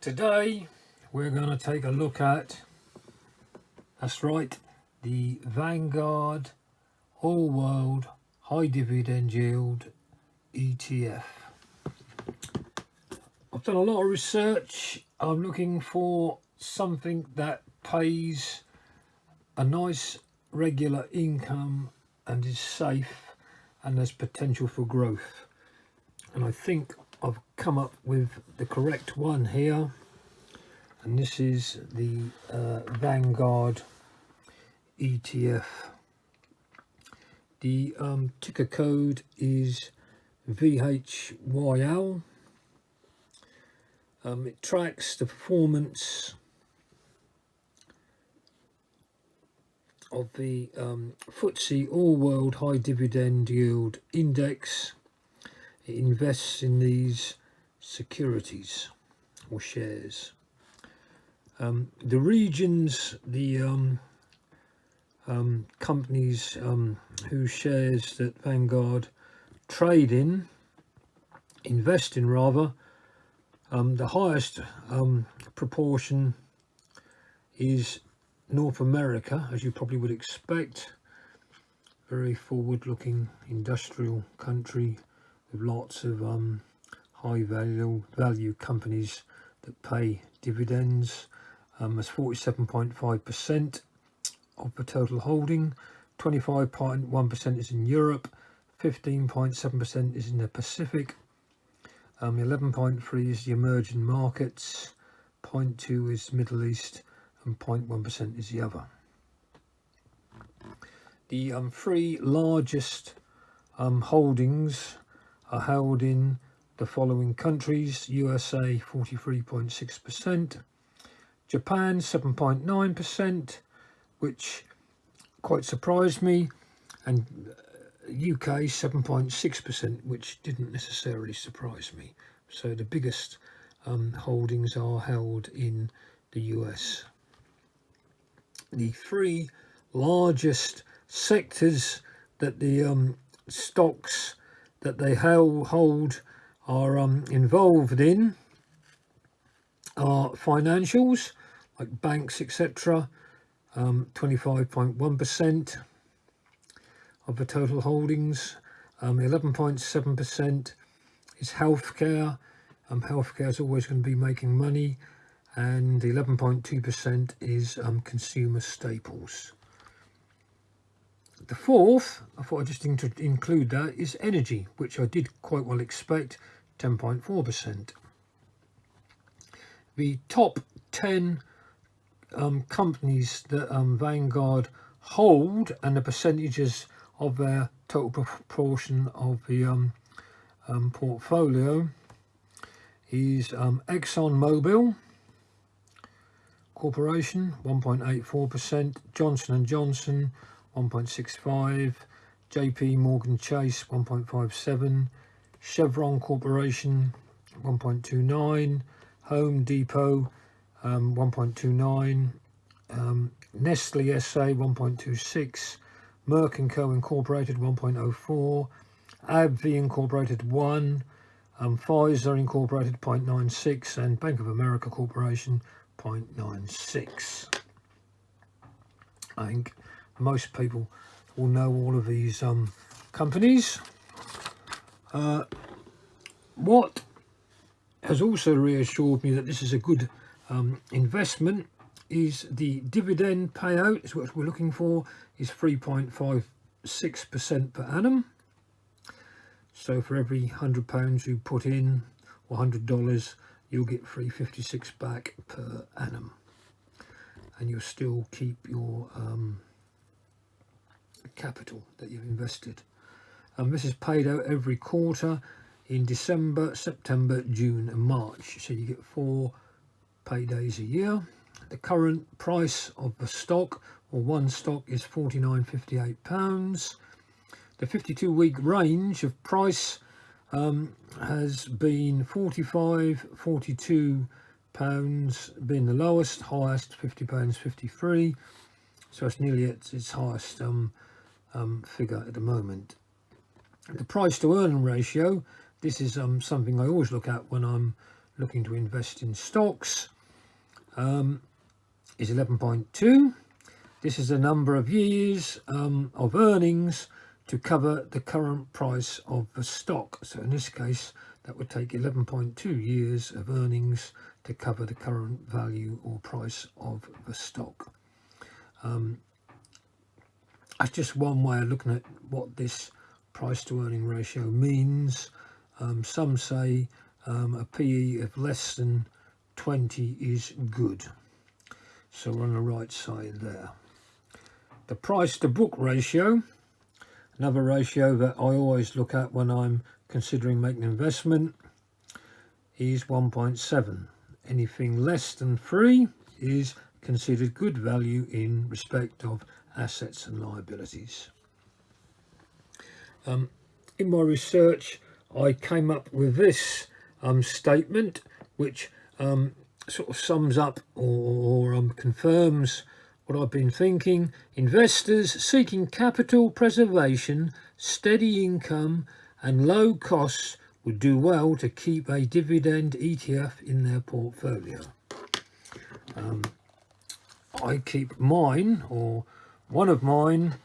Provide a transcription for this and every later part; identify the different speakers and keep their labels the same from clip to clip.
Speaker 1: Today we're going to take a look at, that's right, the Vanguard All World High Dividend Yield ETF. I've done a lot of research. I'm looking for something that pays a nice regular income and is safe and has potential for growth. And I think I've come up with the correct one here. And this is the uh, Vanguard ETF the um, ticker code is VHYL um, it tracks the performance of the um, FTSE All World High Dividend Yield Index it invests in these securities or shares. Um, the regions, the um, um, companies um, whose shares that Vanguard trade in, invest in rather, um, the highest um, proportion is North America, as you probably would expect. Very forward-looking industrial country with lots of um, high value value companies that pay dividends. Um, as 47.5% of the total holding. 25.1% is in Europe. 15.7% is in the Pacific. 11.3 um, is the emerging markets. 0.2 is Middle East. And 0.1% is the other. The um, three largest um, holdings are held in the following countries USA 43.6% Japan 7.9% which quite surprised me and UK uh, 7.6% which didn't necessarily surprise me. So the biggest um, holdings are held in the US the three largest sectors that the um, stocks that they hold are um, involved in are financials like banks etc 25.1% um, of the total holdings 11.7% um, is healthcare. Um, healthcare is always going to be making money and 11.2% is um, consumer staples the fourth, I thought I'd just include that, is energy, which I did quite well expect, 10.4%. The top 10 um, companies that um, Vanguard hold and the percentages of their total proportion of the um, um portfolio is um, Exxon Mobil Corporation 1.84%, Johnson & Johnson 1.65 JP Morgan Chase 1.57 Chevron Corporation 1.29 Home Depot um, 1.29 um, Nestle SA 1.26 Merck & Co Incorporated 1.04 AbbVie Incorporated 1 um, Pfizer Incorporated 0.96 and Bank of America Corporation 0.96 I think most people will know all of these um, companies. Uh, what has also reassured me that this is a good um, investment is the dividend payout is what we're looking for is 3.56% per annum. So for every hundred pounds you put in or hundred dollars you'll get 356 back per annum and you'll still keep your um, capital that you've invested. And this is paid out every quarter in December, September, June and March. So you get four paydays a year. The current price of the stock or one stock is 49.58 pounds. The 52 week range of price um, has been 45, 42 pounds being the lowest, highest 50 pounds 53. So it's nearly at its highest um, um, figure at the moment. The price to earning ratio, this is um, something I always look at when I'm looking to invest in stocks um, is 11.2 this is the number of years um, of earnings to cover the current price of the stock. So in this case that would take 11.2 years of earnings to cover the current value or price of the stock. Um, that's just one way of looking at what this price to earning ratio means. Um, some say um, a PE of less than 20 is good. So we're on the right side there. The price to book ratio, another ratio that I always look at when I'm considering making an investment is 1.7. Anything less than 3 is considered good value in respect of assets and liabilities. Um, in my research I came up with this um, statement which um, sort of sums up or, or um, confirms what I've been thinking. Investors seeking capital preservation, steady income and low costs would do well to keep a dividend ETF in their portfolio. Um, I keep mine or one of mine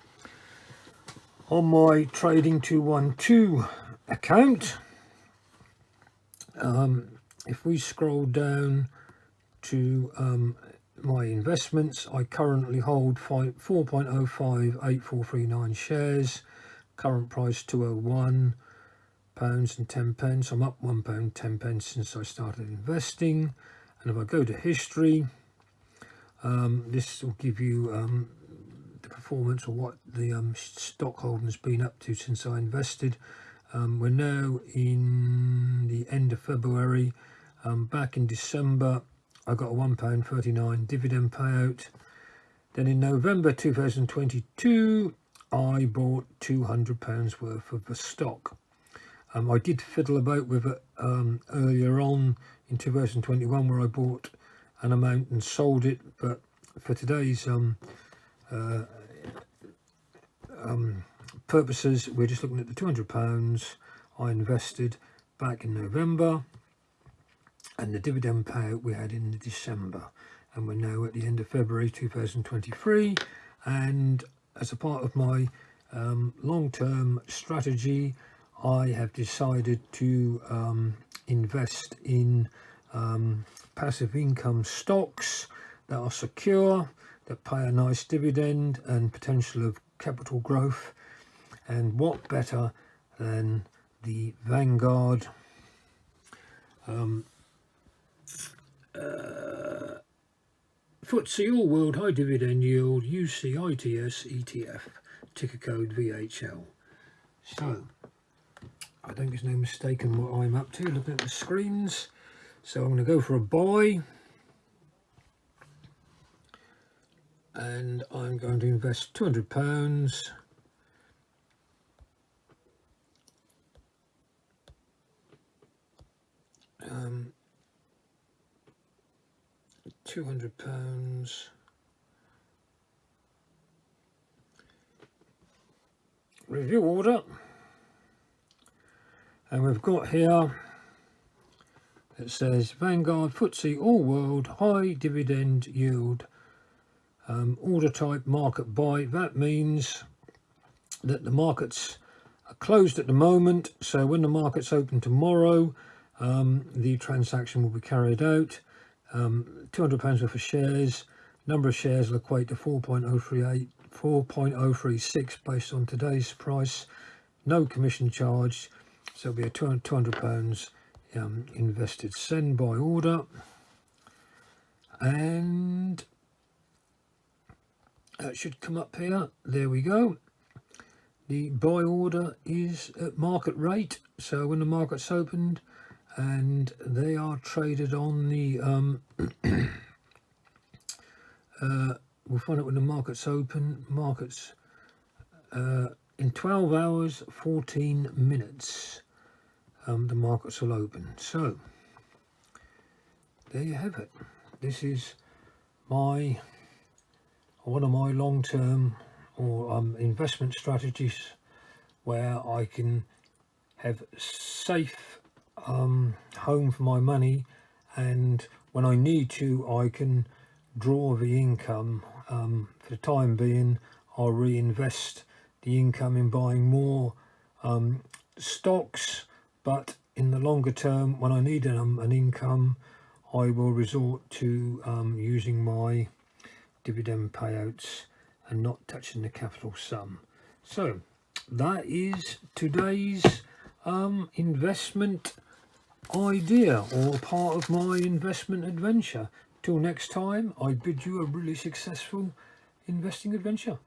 Speaker 1: on my trading 212 account. Um, if we scroll down to um, my investments I currently hold 4.058439 shares. Current price 201 pounds and 10 pence. I'm up one pound 10 pence since I started investing. And if I go to history um, this will give you um, performance or what the um, stock holding has been up to since I invested. Um, we're now in the end of February. Um, back in December, I got a £1.39 dividend payout. Then in November 2022, I bought £200 worth of the stock. Um, I did fiddle about with it um, earlier on in 2021 where I bought an amount and sold it, but for today's um, uh, purposes, we're just looking at the £200 I invested back in November and the dividend payout we had in December. And we're now at the end of February 2023 and as a part of my um, long-term strategy I have decided to um, invest in um, passive income stocks that are secure that pay a nice dividend and potential of capital growth and what better than the Vanguard um, uh, FTSE All World High Dividend Yield UCITS ETF ticker code VHL so I think there's no mistake in what I'm up to. Looking at the screens. So I'm going to go for a buy. And I'm going to invest 200 pounds um, 200 pounds. Review order. And we've got here it says Vanguard FTSE All World High Dividend Yield. Um, order type market buy. That means that the markets are closed at the moment. So when the markets open tomorrow um, the transaction will be carried out. Um, 200 pounds worth of shares. Number of shares will equate to 4.038 4.036 based on today's price. No commission charge, so it'll be a 200 pounds um, invested send by order. And that should come up here. There we go. The buy order is at market rate. So when the market's opened and they are traded on the um, uh, we'll find out when the market's open. Markets uh, in 12 hours 14 minutes um, the markets will open. So there you have it. This is my one of my long-term or um, investment strategies where I can have safe um, home for my money and when I need to I can draw the income. Um, for the time being I'll reinvest the income in buying more um, stocks but in the longer term when I need an, an income I will resort to um, using my dividend payouts and not touching the capital sum. So that is today's um, investment idea or part of my investment adventure. Till next time I bid you a really successful investing adventure